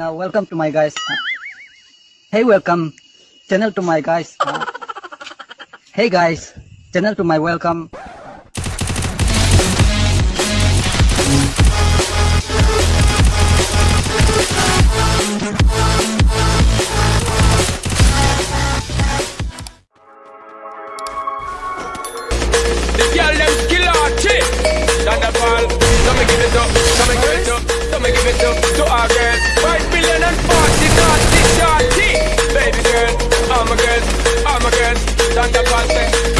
uh, welcome to my guys. Hey, welcome channel to my guys. Hey guys, channel to my welcome. on the pulse